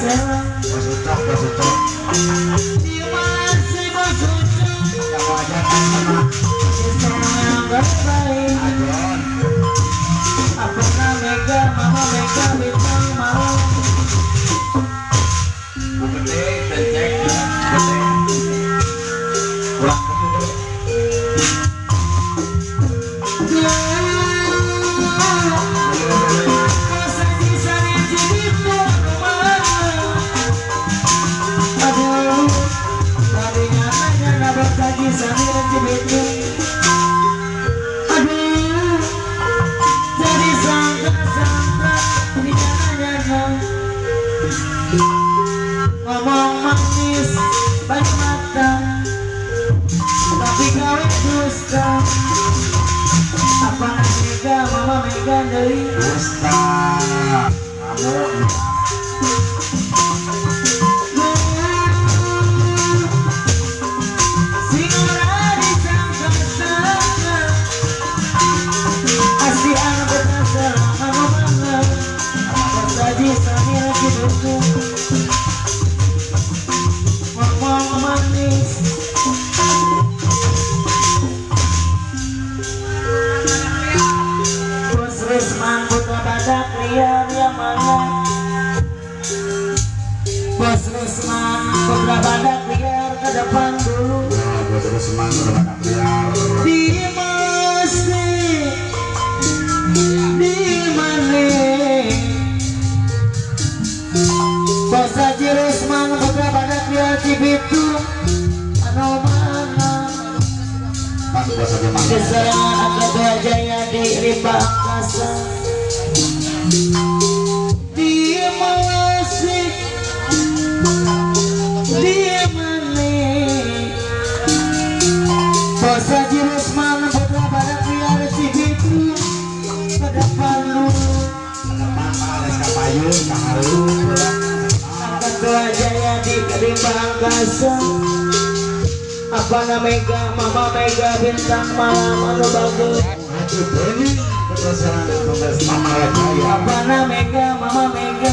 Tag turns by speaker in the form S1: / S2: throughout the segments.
S1: sela
S2: Bos Ucok, Bos Ucok
S1: Di masih Apa mega? Mama mega dari
S2: Dusta Kamu
S1: Badak liar yang mana Bos Rusman Kobra badak liar ke depan dulu
S2: Ya, Bos Rusman udah banyak liar
S1: Di masih Di mana Bos Haji Rusman Kobra badak liar Cibitu Anu mana
S2: Kan mana
S1: Keserangan Akatua Jaya di Rimba Ketua Jaya di Angkasa Apa nama Mega Mama Mega Bintang Malam Anu Bagus? Apa nama Mega Mama Mega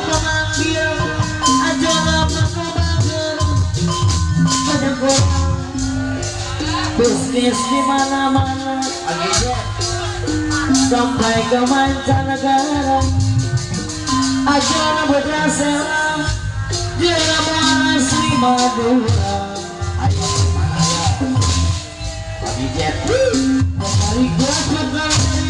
S1: Bisnis di mana-mana. Sampai ke mancanegara. Putra sela Dia asli Madura. Gua bakal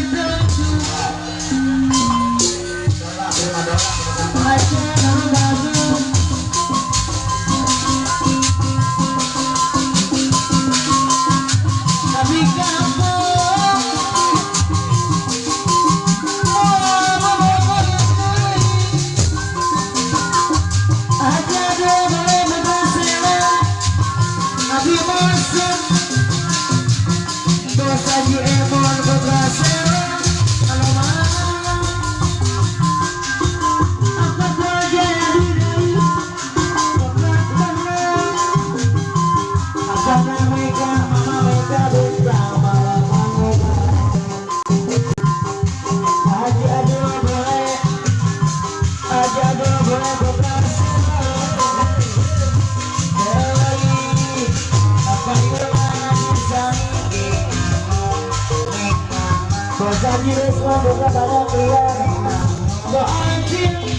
S1: i'm feeling